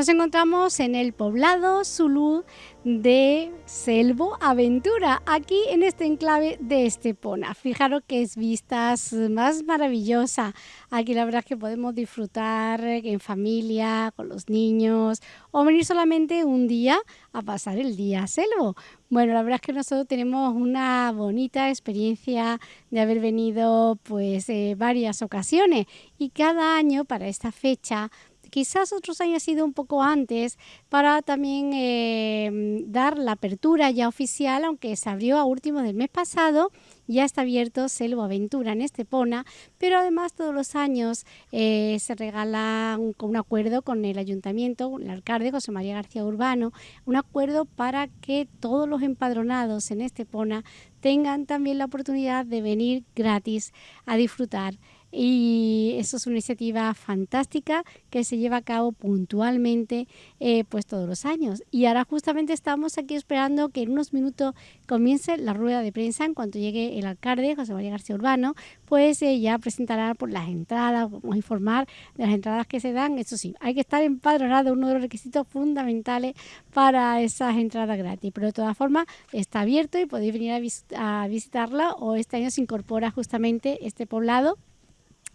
Nos encontramos en el poblado Zulu de Selvo Aventura, aquí en este enclave de Estepona. Fijaros que es vistas más maravillosa. Aquí la verdad es que podemos disfrutar en familia, con los niños, o venir solamente un día a pasar el día a Selvo. Bueno, la verdad es que nosotros tenemos una bonita experiencia de haber venido pues eh, varias ocasiones y cada año para esta fecha quizás otros años sido un poco antes para también eh, dar la apertura ya oficial, aunque se abrió a últimos del mes pasado, ya está abierto Selvo Aventura en Estepona, pero además todos los años eh, se regala un, un acuerdo con el ayuntamiento, el alcalde José María García Urbano, un acuerdo para que todos los empadronados en Estepona tengan también la oportunidad de venir gratis a disfrutar y eso es una iniciativa fantástica que se lleva a cabo puntualmente eh, pues todos los años. Y ahora justamente estamos aquí esperando que en unos minutos comience la rueda de prensa en cuanto llegue el alcalde José María García Urbano, pues eh, ya presentará las entradas, vamos a informar de las entradas que se dan. Eso sí, hay que estar empadronado, uno de los requisitos fundamentales para esas entradas gratis. Pero de todas formas está abierto y podéis venir a, a visitarla o este año se incorpora justamente este poblado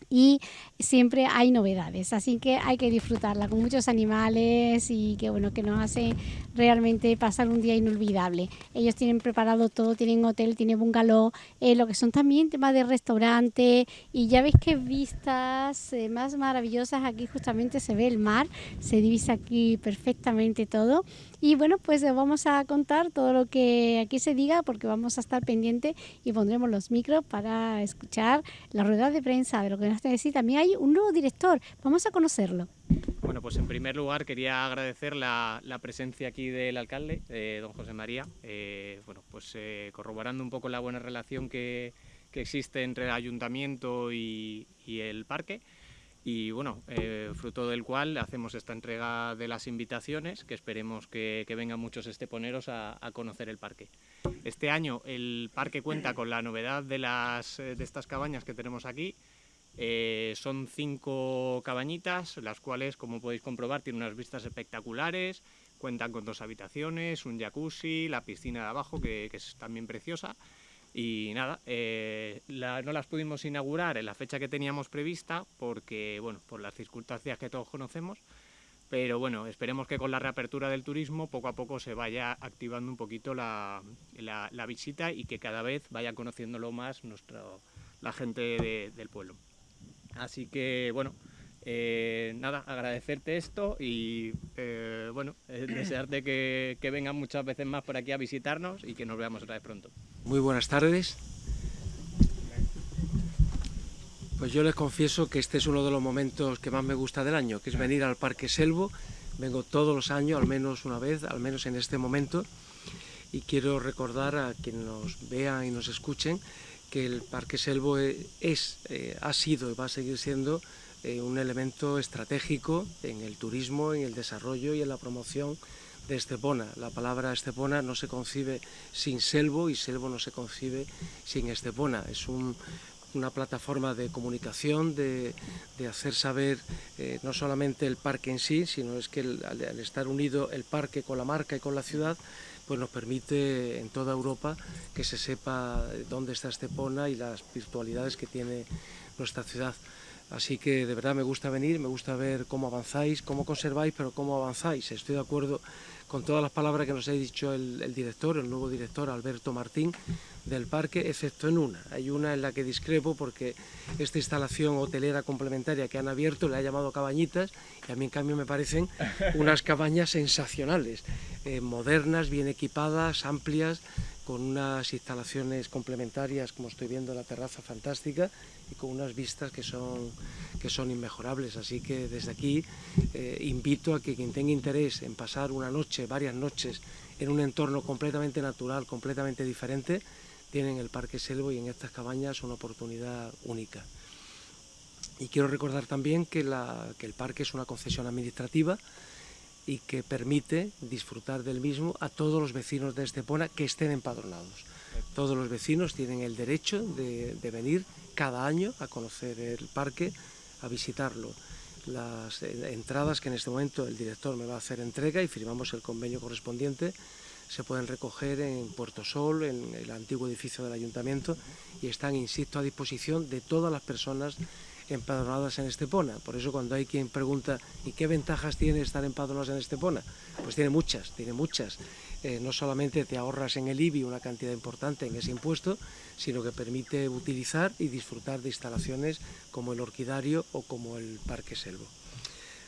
y siempre hay novedades, así que hay que disfrutarla con muchos animales y que bueno que nos hace realmente pasar un día inolvidable. Ellos tienen preparado todo, tienen hotel, tienen bungalow, eh, lo que son también temas de restaurante. Y ya veis que vistas eh, más maravillosas aquí justamente se ve el mar, se divisa aquí perfectamente todo. Y bueno, pues vamos a contar todo lo que aquí se diga porque vamos a estar pendientes y pondremos los micros para escuchar la rueda de prensa de lo que nos que decir. También hay un nuevo director, vamos a conocerlo. Bueno, pues en primer lugar quería agradecer la, presencia aquí del alcalde, eh, don José María, eh, bueno, pues eh, corroborando un poco la buena relación que, existe entre el ayuntamiento y el parque y bueno, eh, fruto del cual hacemos esta entrega de las invitaciones, que esperemos que, vengan muchos esteponeros a, conocer el parque. Este año el parque cuenta con la novedad de, las, de estas cabañas que tenemos aquí, eh, son cinco cabañitas, las cuales, como podéis comprobar, tienen unas vistas espectaculares, cuentan con dos habitaciones, un jacuzzi, la piscina de abajo, que es también preciosa, y nada, eh, no las pudimos inaugurar en la fecha que teníamos prevista porque, bueno, por las circunstancias que todos conocemos, pero bueno, esperemos que con la reapertura del turismo poco a poco se vaya activando un poquito la, visita y que cada vez vaya conociéndolo más nuestro, la gente del pueblo. Así que, bueno, eh, nada, agradecerte esto y eh, bueno, eh, desearte que, que vengan muchas veces más por aquí a visitarnos y que nos veamos otra vez pronto. Muy buenas tardes. Pues yo les confieso que este es uno de los momentos que más me gusta del año, que es venir al Parque Selvo. Vengo todos los años, al menos una vez, al menos en este momento. Y quiero recordar a quienes nos vean y nos escuchen que el Parque Selvo es, ha sido y va a seguir siendo eh, un elemento estratégico en el turismo, en el desarrollo y en la promoción de Estepona. La palabra Estepona no se concibe sin Selvo y Selvo no se concibe sin Estepona. Es una plataforma de comunicación, de, hacer saber eh, no solamente el parque en sí, sino es que al, estar unido el parque con la marca y con la ciudad, pues nos permite en toda Europa que se sepa dónde está Estepona y las virtualidades que tiene nuestra ciudad. Así que de verdad me gusta venir, me gusta ver cómo avanzáis, cómo conserváis, pero cómo avanzáis. Estoy de acuerdo con todas las palabras que nos ha dicho el, director, el nuevo director Alberto Martín del parque, excepto en una. Hay una en la que discrepo porque esta instalación hotelera complementaria que han abierto le ha llamado cabañitas y a mí en cambio me parecen unas cabañas sensacionales, eh, modernas, bien equipadas, amplias, con unas instalaciones complementarias, como estoy viendo la terraza fantástica, y con unas vistas que son, que son inmejorables. Así que desde aquí eh, invito a que quien tenga interés en pasar una noche, varias noches, en un entorno completamente natural, completamente diferente, tienen el Parque Selvo y en estas cabañas una oportunidad única. Y quiero recordar también que, la, que el parque es una concesión administrativa, y que permite disfrutar del mismo a todos los vecinos de Estepona que estén empadronados. Todos los vecinos tienen el derecho de, venir cada año a conocer el parque, a visitarlo. las eh, entradas que en este momento el director me va a hacer entrega y firmamos el convenio correspondiente se pueden recoger en Puerto Sol, en el antiguo edificio del ayuntamiento y están, insisto, a disposición de todas las personas empadronadas en Estepona. Por eso cuando hay quien pregunta ¿y qué ventajas tiene estar empadronados en Estepona? Pues tiene muchas, tiene muchas. Eh, no solamente te ahorras en el IBI una cantidad importante en ese impuesto, sino que permite utilizar y disfrutar de instalaciones como el Orquidario o como el Parque Selvo.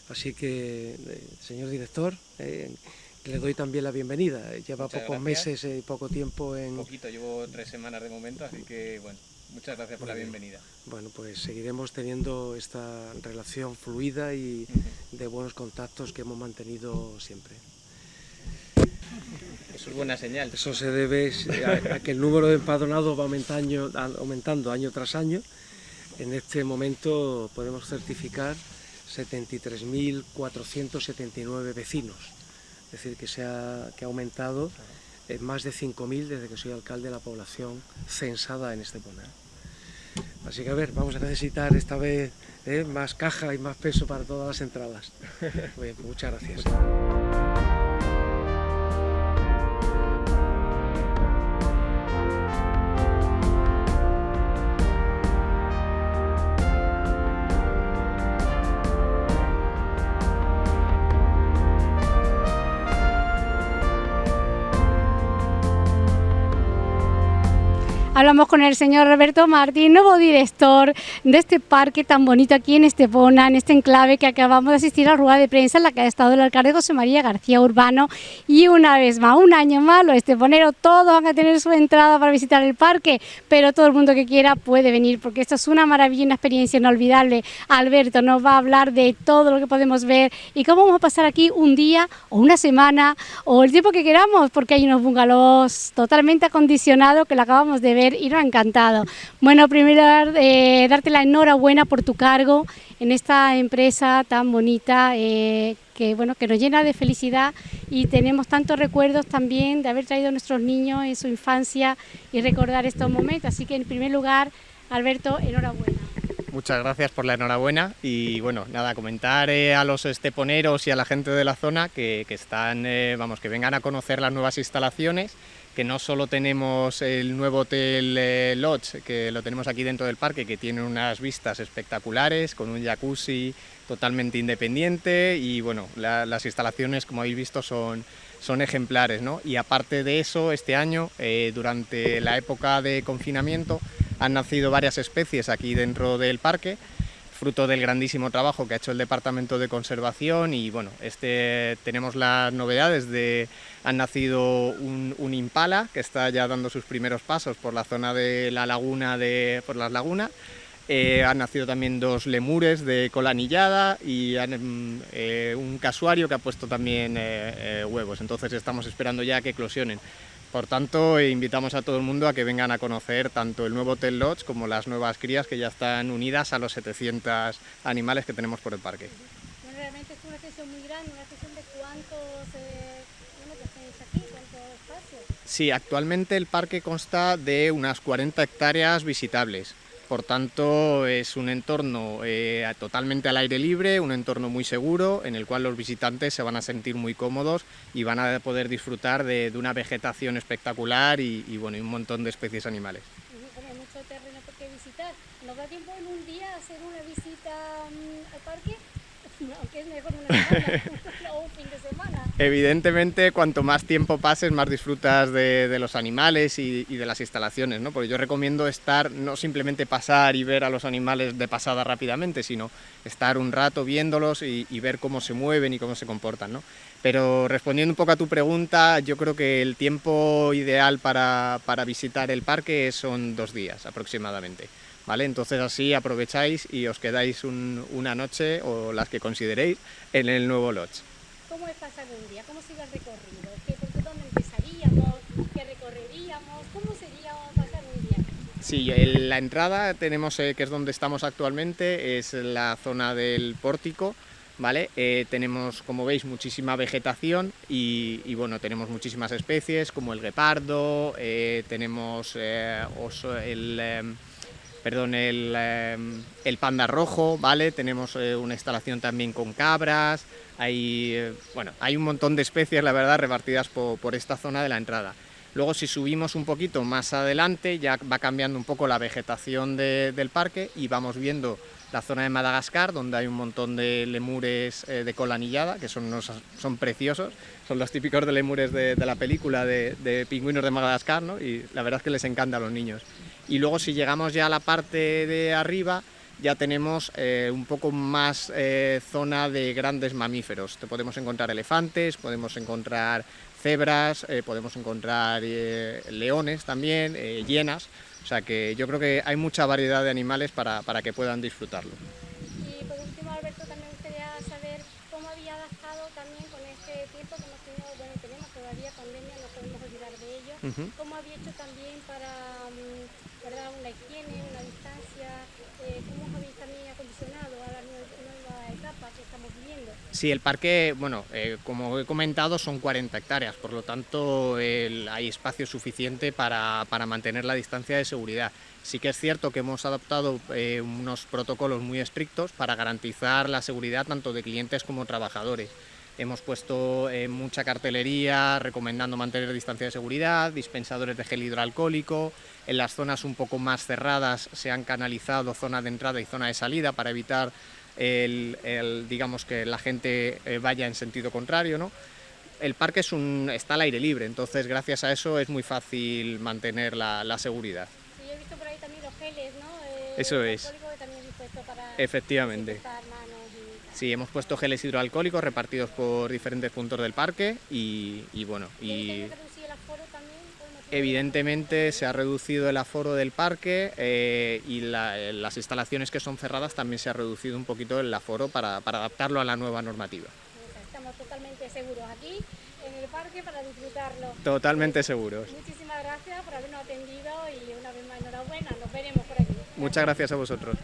Así que, eh, señor director, eh, le doy también la bienvenida. Lleva pocos meses y poco tiempo en... Poquito, llevo tres semanas de momento, así que bueno, muchas gracias por la bienvenida. Bueno, pues seguiremos teniendo esta relación fluida y de buenos contactos que hemos mantenido siempre. Eso es buena señal. Eso se debe a, que el número de empadronados va aumentando, aumentando año tras año. En este momento podemos certificar 73.479 vecinos es decir, que, se ha, que ha aumentado en más de 5.000 desde que soy alcalde de la población censada en Estepona. Así que a ver, vamos a necesitar esta vez ¿eh? más caja y más peso para todas las entradas. Pues muchas gracias. Hablamos con el señor Roberto Martín, nuevo director de este parque tan bonito aquí en Estepona, en este enclave que acabamos de asistir a la rueda de prensa en la que ha estado el alcalde José María García Urbano. Y una vez más, un año más, los esteponeros todos van a tener su entrada para visitar el parque, pero todo el mundo que quiera puede venir porque esto es una maravilla, una experiencia inolvidable. Alberto nos va a hablar de todo lo que podemos ver y cómo vamos a pasar aquí un día o una semana o el tiempo que queramos, porque hay unos bungalows totalmente acondicionados que lo acabamos de ver y nos ha encantado. Bueno, primero eh, darte la enhorabuena por tu cargo en esta empresa tan bonita eh, que, bueno, que nos llena de felicidad y tenemos tantos recuerdos también de haber traído a nuestros niños en su infancia y recordar estos momentos. Así que en primer lugar, Alberto, enhorabuena. Muchas gracias por la enhorabuena y bueno, nada, comentar eh, a los esteponeros y a la gente de la zona que, que están, vamos, que vengan a conocer las nuevas instalaciones que no solo tenemos el nuevo Hotel eh, Lodge, que lo tenemos aquí dentro del parque, que tiene unas vistas espectaculares, con un jacuzzi totalmente independiente y bueno, las instalaciones, como habéis visto, son, son ejemplares. ¿no? Y aparte de eso, este año, eh, durante la época de confinamiento, han nacido varias especies aquí dentro del parque, fruto del grandísimo trabajo que ha hecho el Departamento de Conservación y bueno, este, tenemos las novedades de, han nacido un, impala que está ya dando sus primeros pasos por la zona de la laguna, de, por las lagunas, eh, han nacido también dos lemures de cola anillada y mm, eh, un casuario que ha puesto también eh, huevos, entonces estamos esperando ya que eclosionen. Por tanto, invitamos a todo el mundo a que vengan a conocer tanto el nuevo Hotel Lodge como las nuevas crías que ya están unidas a los 700 animales que tenemos por el parque. realmente es una sesión muy grande, una sesión de cuántos, eh, espacios. Sí, actualmente el parque consta de unas 40 hectáreas visitables. Por tanto, es un entorno eh, totalmente al aire libre, un entorno muy seguro, en el cual los visitantes se van a sentir muy cómodos y van a poder disfrutar de, una vegetación espectacular y, bueno, un montón de especies animales. Hay mucho terreno por qué visitar. ¿Nos da tiempo en un día hacer una visita mm, al parque? Evidentemente, cuanto más tiempo pases, más disfrutas de, los animales y, de las instalaciones, ¿no? Porque yo recomiendo estar, no simplemente pasar y ver a los animales de pasada rápidamente, sino estar un rato viéndolos y, ver cómo se mueven y cómo se comportan, ¿no? Pero respondiendo un poco a tu pregunta, yo creo que el tiempo ideal para, visitar el parque son dos días aproximadamente. ¿Vale? Entonces así aprovecháis y os quedáis una noche o las que consideréis en el nuevo lodge. ¿Cómo es pasar un día? ¿Cómo sigue el recorrido? ¿Qué, ¿Por dónde empezaríamos? ¿Qué recorreríamos? ¿Cómo sería pasar un día? Sí, la entrada tenemos, eh, que es donde estamos actualmente, es la zona del pórtico, ¿vale? Eh, tenemos, como veis, muchísima vegetación y, bueno, tenemos muchísimas especies como el guepardo, eh, tenemos oso, el perdón, el, em, el, panda rojo, ¿vale? Tenemos eh, una instalación también con cabras, hay, eh, bueno, hay un montón de especies, la verdad, repartidas por, esta zona de la entrada. Luego si subimos un poquito más adelante ya va cambiando un poco la vegetación del parque y vamos viendo la zona de Madagascar, donde hay un montón de lemures eh, de cola anillada, que son, son preciosos, son los típicos de lemures de, la película de, de, pingüinos de Madagascar, ¿no? y la verdad es que les encanta a los niños. Y luego si llegamos ya a la parte de arriba, ya tenemos eh, un poco más eh, zona de grandes mamíferos. Te podemos encontrar elefantes, podemos encontrar cebras, podemos encontrar leones también, hienas, o sea que yo creo que hay mucha variedad de animales para, para que puedan disfrutarlo. Y por último, Alberto, también me gustaría saber cómo había adaptado también con este tiempo que hemos tenido, bueno, tenemos todavía pandemia, no podemos olvidar de ello, cómo había hecho también para, mm, ¿verdad? una higiene, una distancia, eh, cómo habéis también acondicionado a la nueva etapa que estamos viviendo. Sí, el parque, bueno, eh, como he comentado, son 40 hectáreas, por lo tanto hay espacio suficiente para, mantener la distancia de seguridad. Sí que es cierto que hemos adoptado eh, unos protocolos muy estrictos para garantizar la seguridad tanto de clientes como trabajadores. Hemos puesto eh, mucha cartelería recomendando mantener distancia de seguridad, dispensadores de gel hidroalcohólico, en las zonas un poco más cerradas se han canalizado zona de entrada y zona de salida para evitar el, digamos que la gente eh, vaya en sentido contrario, ¿no? El parque es un, está al aire libre, entonces gracias a eso es muy fácil mantener la, seguridad. Sí, he visto por ahí también los geles, ¿no? Eh, eso es. Efectivamente. Sí, hemos puesto geles hidroalcohólicos repartidos por diferentes puntos del parque y, bueno, y... Evidentemente se ha reducido el aforo del parque eh, y las instalaciones que son cerradas también se ha reducido un poquito el aforo para, adaptarlo a la nueva normativa. Estamos totalmente seguros aquí en el parque para disfrutarlo. Totalmente seguros. Muchísimas gracias por habernos atendido y una vez más enhorabuena, nos veremos por aquí. Muchas gracias a vosotros.